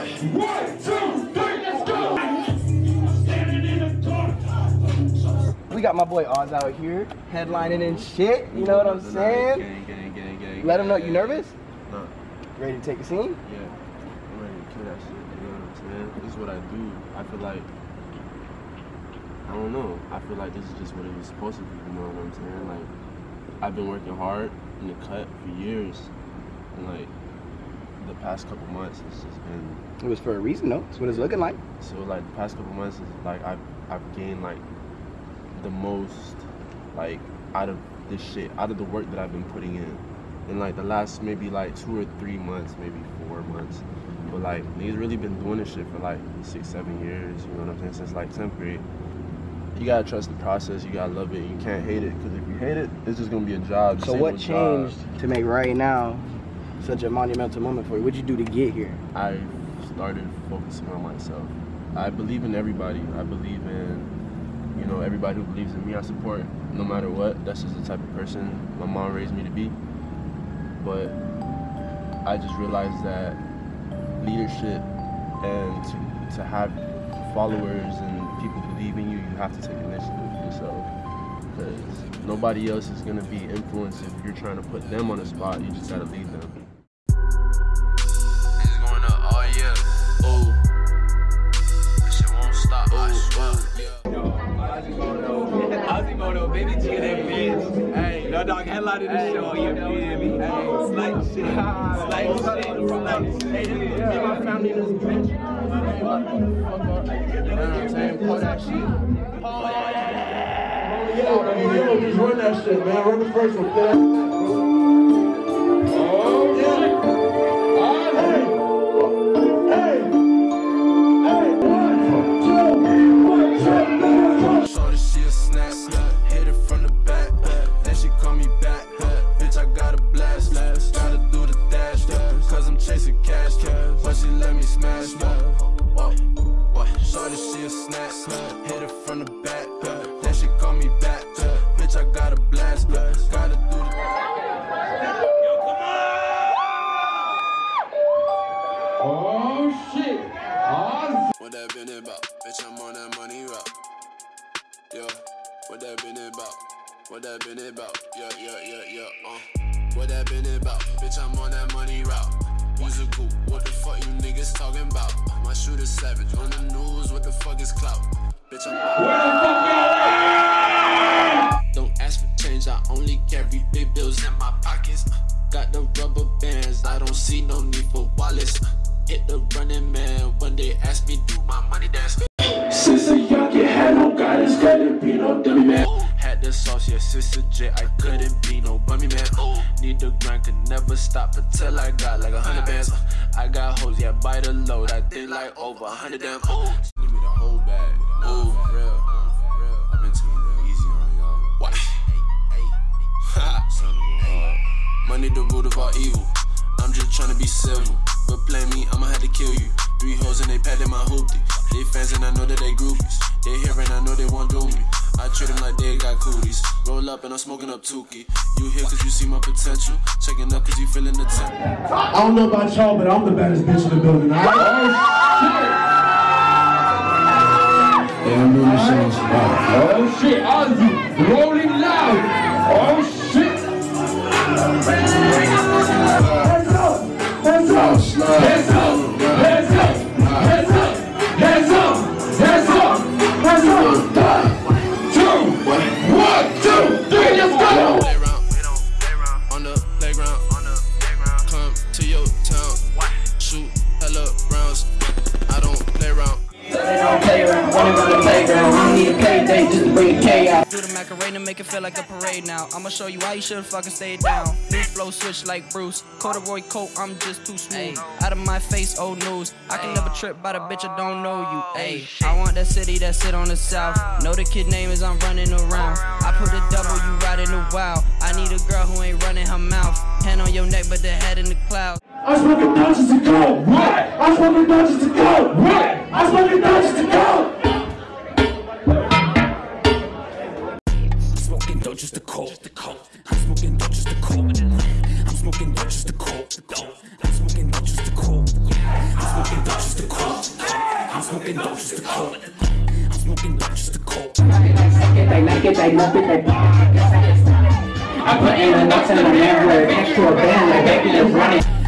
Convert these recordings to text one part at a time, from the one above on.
One, two, three, let's go! We got my boy Oz out here, headlining and shit. You know what I'm saying? Gang, gang, gang, gang. Let him know you nervous. Nah, Ready to take a scene? yeah. I'm ready to kill that shit. You know what I'm saying? This is what I do. I feel like. I don't know. I feel like this is just what it was supposed to be. You know what I'm saying? Like, I've been working hard in the cut for years, and like the past couple months, it's just been It was for a reason, though. it's what it's looking like. So like the past couple months is like I've I've gained like the most like out of this shit, out of the work that I've been putting in. In like the last maybe like two or three months, maybe four months. But like he's really been doing this shit for like six, seven years, you know what I'm saying? Since like 10th grade. You gotta trust the process, you gotta love it, you can't hate it, because if you hate it, it's just gonna be a job. So what old job. changed to make right now such a monumental moment for you? What'd you do to get here? I started focusing on myself. I believe in everybody. I believe in, you know, everybody who believes in me. I support no matter what. That's just the type of person my mom raised me to be. But I just realized that leadership and to, to have followers and people believe in you, you have to take initiative yourself. Because nobody else is gonna be influenced if you're trying to put them on a spot. You just gotta lead them. Dog, headline of the show, you feel me? Slight shit, slight shit, slight shit. Me and my family in this bitch. You know what I'm saying? Pull that shit. Yo, hey, yo, just run that shit, man. Run the first one. Chasing cash. But she let me smash. Whoa, whoa. Shorty, she a snack. Hit it from the back. Then she call me back. Bitch, I got a blast. Gotta do the Oh, shit. Oh, What that been about? Bitch, I'm on that money route. Yeah, what that been about? What that been about? Yeah, yeah, yeah, yeah, uh. What that been about? Bitch, I'm on that money route. Musical, what the fuck you niggas talking about? My shooter savage on the news, what the fuck is clout? Bitch, I'm. Don't ask for change, I only carry big bills in my pockets. Got the rubber bands, I don't see no need for wallets. Hit the running man when they ask me do my money dance. Since a young kid had no guidance, couldn't be no dummy man. Oh. The sauce, yeah, sister J, I couldn't be no bummy man. Need the grind, could never stop until I got like a hundred bands. I got hoes, yeah, by the load, I did like over a hundred damn. Give me the whole bag. Ooh, for real. I've been taking it easy on y'all. What? Ha, son of a hard. Money the root of all evil. I'm just tryna be civil. But play me, I'ma have to kill you. Three hoes and they patted my hoopty. They fans and I know that they groupies. They here and I know they won't do me. I treat them like they got cooties. Roll up and I'm smoking up Tukey. You here cause you see my potential. Checking up cause you feeling the temp. I don't know about y'all, but I'm the baddest bitch in the building. All right? Yeah, I'm doing this shit on spot. Oh shit, Ozzy, rolling loud. Oh shit. Macarena, make it feel like a parade now. I'ma show you why you should fucking stay down. New flow switch like Bruce. Corduroy coat, I'm just too smooth. Out of my face, old news. I can never trip by the bitch, I don't know you. Oh, Ayy, I want that city that sit on the south. Know the kid name is I'm running around. I put a double, you riding the wild. I need a girl who ain't running her mouth. Hand on your neck, but the head in the clouds. I smoking Dodgers to go. What? I smoking Dodgers to go. What? I smoking Dodgers to go. Smoking dope just to cold. I'm smoking dope just to cold. I'm smoking dope just to cold. I'm smoking dope just to cold. I'm smoking dope just to cold. I'm smoking dope just to cope. I'm smoking dope just to cope. They like it, they love it, I put in the notes in the mirror, next to a band, like baby, let's run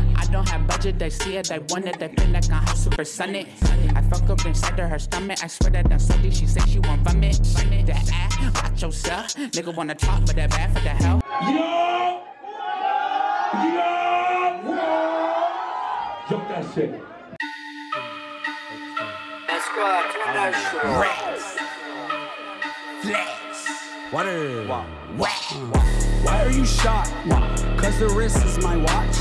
it. I don't have budget, they see it, they want it, they feel like I'm hot super sunny. I fuck up inside of her stomach, I swear that I'm salty, she say she want vomit. That ass, watch yourself, nigga wanna talk, but that bad for the hell. Yo! Yo! Jump that shit. Rats. Flex. Water. Why are you shocked? Cause the wrist is my watch.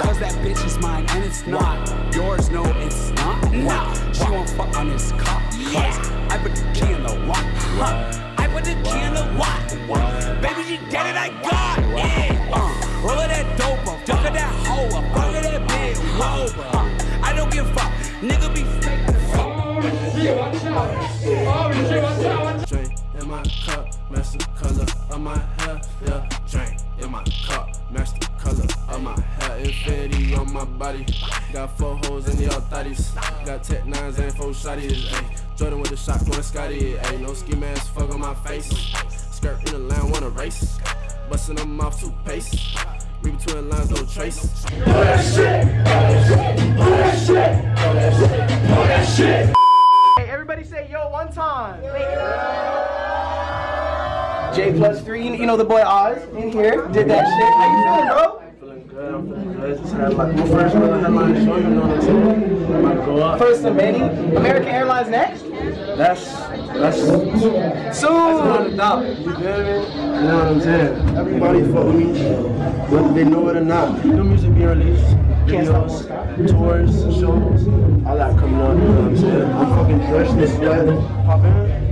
Cause that bitch is mine and it's not yours. No, it's not. Nah. She won't fuck on this cop. Cause I put the key in the lock. I put the key in the lock. Baby, she get it, I got it. Yeah. Uh, roll of that dope up. Fuck of that hoe up. Fuck of that big robe. Uh, I don't give a fuck. Nigga be fake. Drink in my cup, match the color of my hair. Yeah, drink in my cup, match the color of my hair. Infinity on my body. Got four holes in the thotties. Got tech nines and four shotties. Ayy, Jordan with the shotgun, Scotty. Ayy, no ski mask, fuck on my face. Skirt in the line, wanna race. Busting them off toothpaste. Read between lines, no trace. Hey, J plus three, you know the boy Oz in here did that shit. How you feeling, bro? Feeling good, I'm feeling good. Just had like my first little headline show, you know what I'm saying? I go up. First of many. American Airlines next. That's that's Soon. You feel me? You know what I'm saying? Everybody fuck with me, whether they know it or not. New music being released, videos, tours, shows, all that coming up. You know what I'm saying? I'm fucking dressed in sweat, pop in.